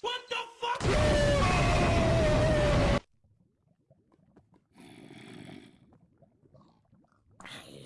What the fuck? I